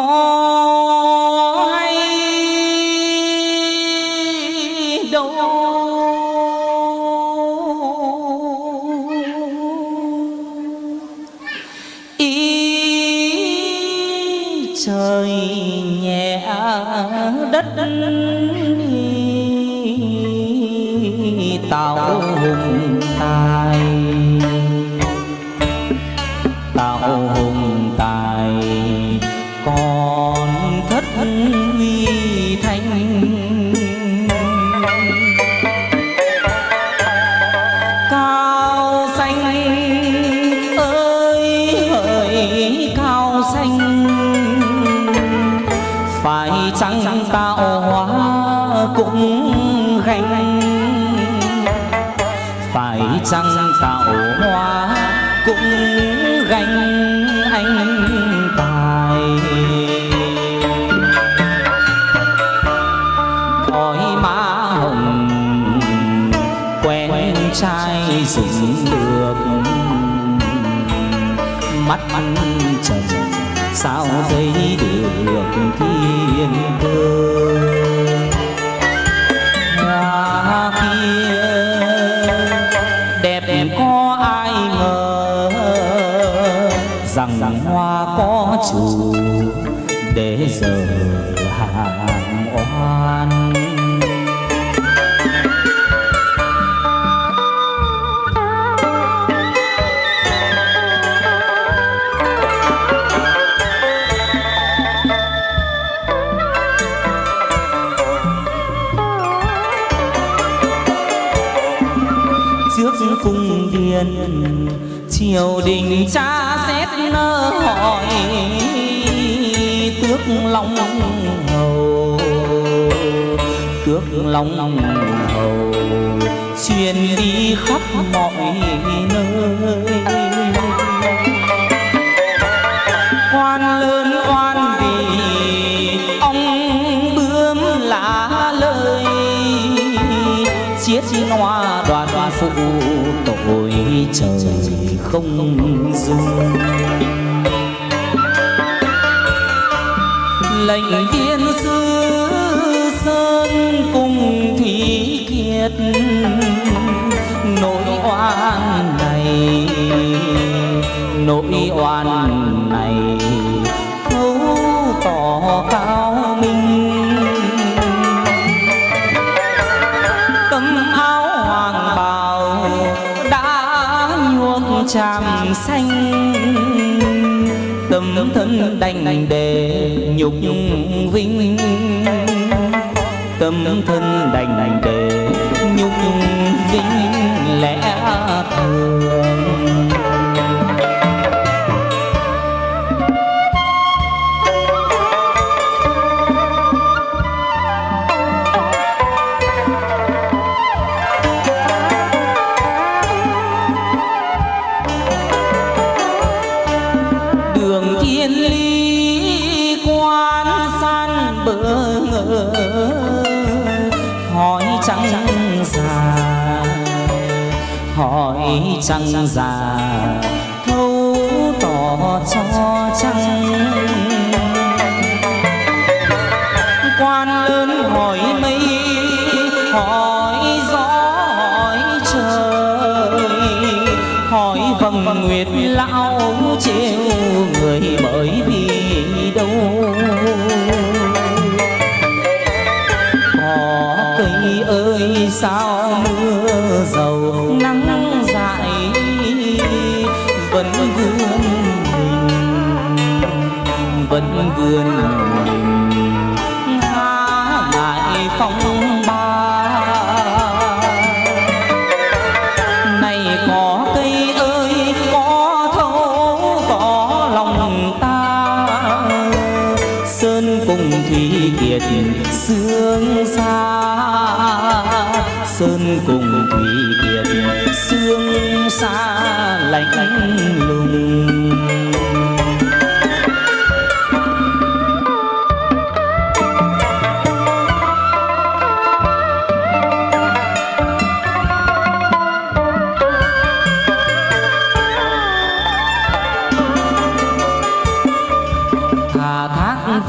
có mắt ăn trần, sao thấy được thiên cơ? Nhà kia đẹp có ai ngờ rằng hoa có chủ để giờ hàng oan? Cung triều đình cha xét nơ hỏi, tước long hầu. Tước long hầu, truyền đi khắp mọi nơi. Không dừng. lệnh viên sư sơn cùng thi kiệt, nỗi oan này, nỗi oan này thấu tỏ cao tràm xanh tâm thân đành để nhục vinh. Tâm thân đành để nhục vinh lẽ thường. Trăng già thấu tỏ cho trăng quan lớn hỏi mây hỏi gió hỏi trời hỏi vầng nguyệt lão trêu người bởi vì đâu có cây ơi sao vươn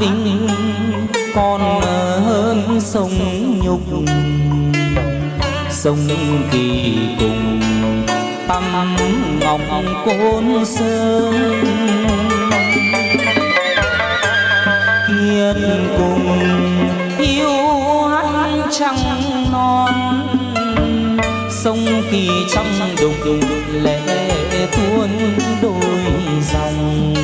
vinh còn hơn sông nhục. Sông kỳ cùng tâm ngọc côn sơn. Kiên cùng yêu hát trăng non. Sông kỳ trong đục lệ tuôn đôi dòng.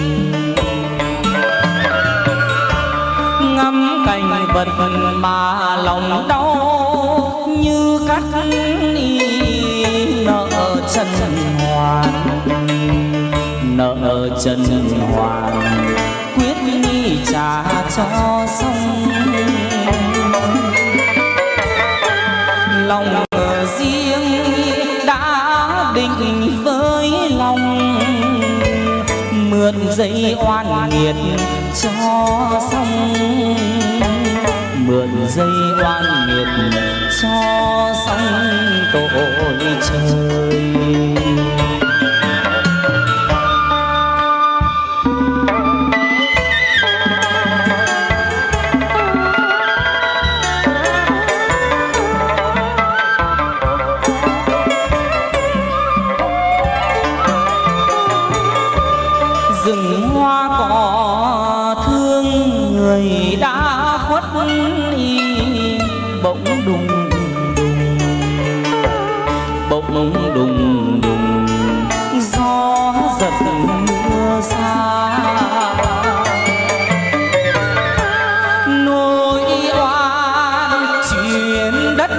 Vật mà lòng đau như cắt nợ chân hoàn nợ chân hoàn quyết trả cho xong. Lòng riêng đã định với lòng, mượn dây oan nghiệt cho xong mượn dây oan nghiệt cho sóng tội trời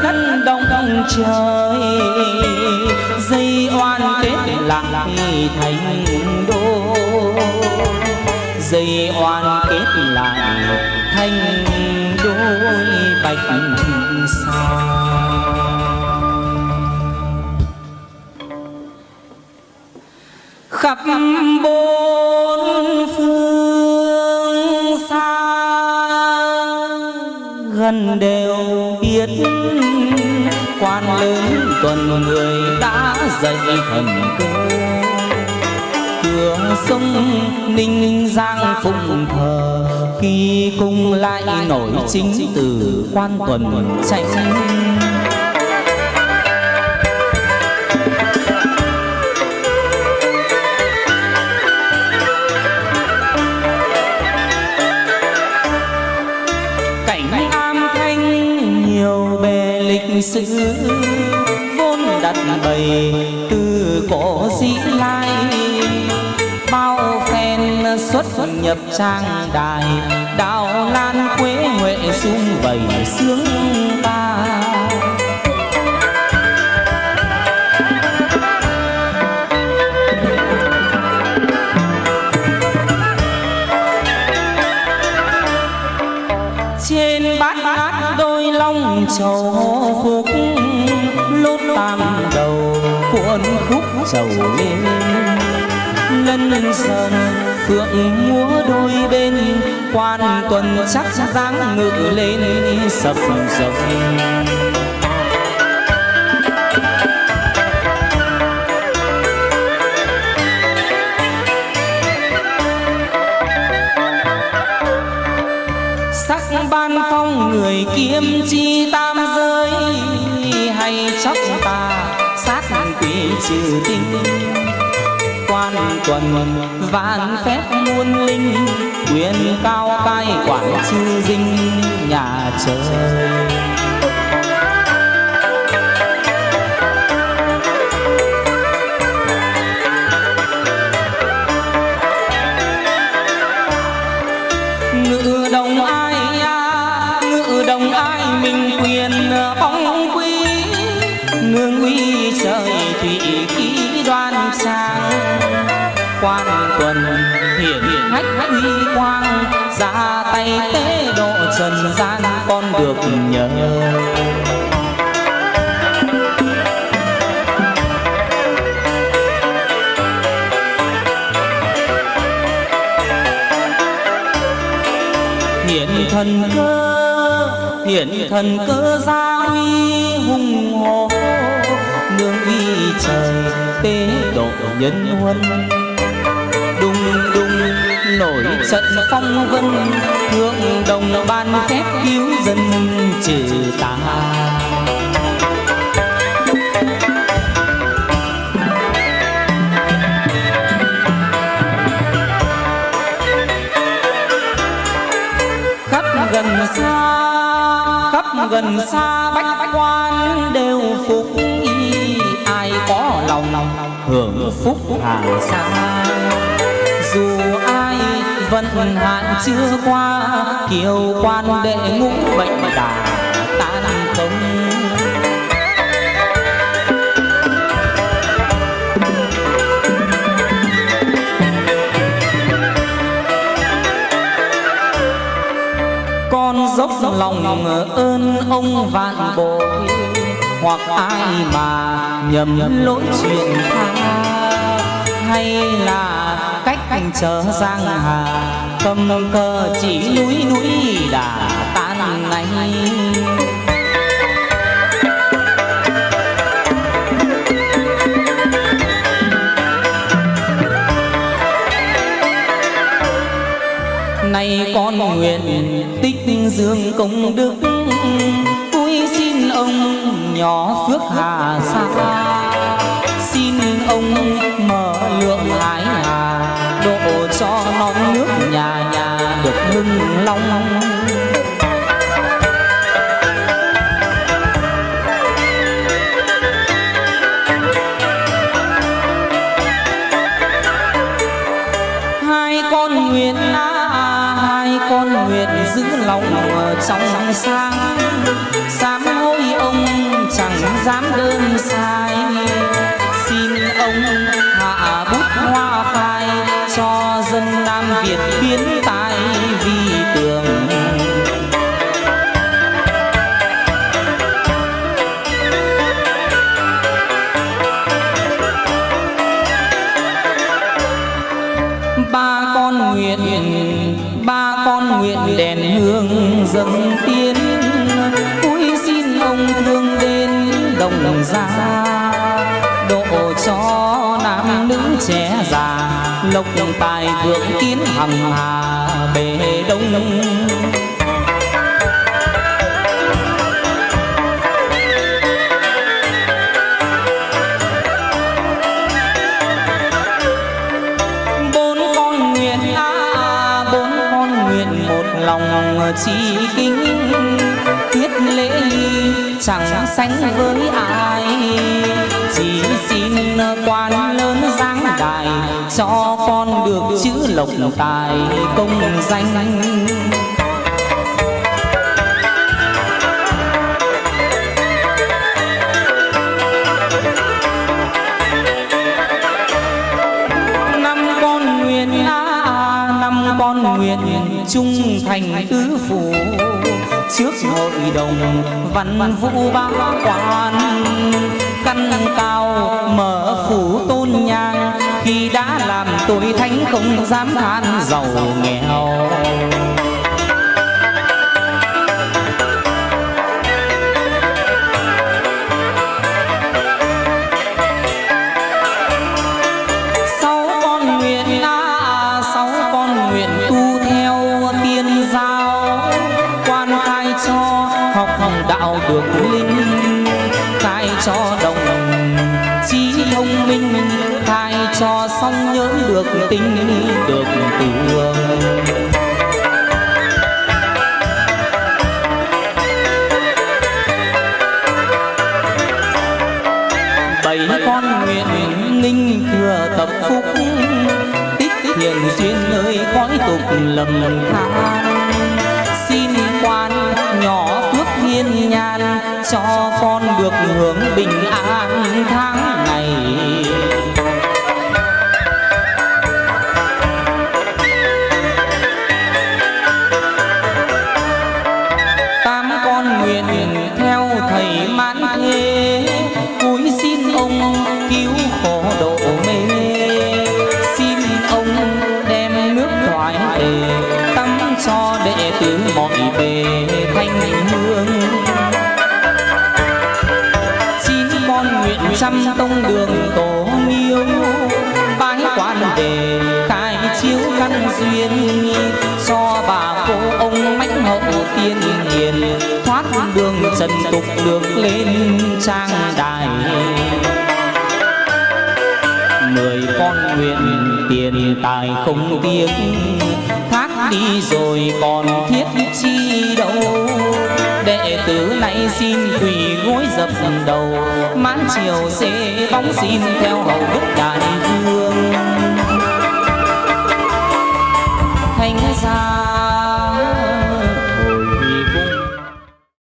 đất đông trời. Dây oan kết lại thành đô. Dây oan kết lại thành đôi bạch sao khắp bốn phương gần đều biết. Quan lớn tuần người đã dậy thần cơ. Cửa sông ninh giang phụng thờ. Khi cung lại nổi chính từ quan tuần tranh sự vốn đặt bày từ cổ dĩ lai. Bao phen xuất nhập trang đài, đào lan quế huệ sung vầy sướng ta. Trên bát bát long sầu khúc, lốt tam đầu cuộn khúc sầu lên lân sơn, phượng múa đôi bên, quan tuần chắc dáng ngự lên, sập sập. Sắc ban phong người kiếm chi tam giới. Hay chóc ta sát quỷ trừ tinh. Quan tuần vạn phép muôn linh, quyền cao cai quản chư dinh nhà trời. Ngự đồng ai minh quyền bóng quý, nương uy trời thủy khí đoan sang quan tuần hiển hách uy quang, ra tay tế độ trần gian con được nhờ. Hiển thần cơ hiện thần cơ gia uy hùng hồ. Nương uy trời tế độ nhân huân. Đùng đùng nổi trận phong vân. Thượng đồng ban phép cứu dân trừ tà. Khắp gần xa khắp gần xa, bách quan đều phục y. Ai có lòng hưởng phúc hàng xa? Dù ai vẫn hạn chưa qua, kiều quan đệ ngũ bệnh đà lòng ơn ông vạn bội, hoặc ai mà nhầm lỗi chuyện tha. Hay là cách anh chờ giang hà, cầm cờ chỉ núi núi đã tan ngay nay con nguyện tích dương công đức. Tôi xin ông nhỏ phước hà sa xin ông mở lượng hải hà độ cho non nước nhà nhà được lưng long. Lòng trong sáng sám hối ông chẳng dám đơn xa. Dâng tiến. Cúi xin ông thương đến đồng gia. Độ cho nam nữ trẻ già. Lộc tài vượng kiến hằng hà bề đông. Chỉ kính tiết lễ chẳng sánh với ai. Chỉ xin quan lớn giáng đại cho con được chữ lộc tài công danh trung thành tứ phủ. Trước hội đồng văn vũ bá quan, căn cao mở phủ tôn nhang. Khi đã làm tội thánh không dám than giàu nghèo. Được tính được tường. Bảy con nguyện ninh thừa tập phúc, tích thiền duyên nơi cõi tục lầm than. Xin quan nhỏ phước thiên nhan cho con được hưởng bình an tháng. Theo tục được lên trang đài. Người con nguyện tiền tài không tiếc, thác đi rồi còn thiết chi đâu. Đệ tử nay xin quỳ gối dập đầu, mãn chiều xê bóng xin theo hầu đức đại vương. Thanh gia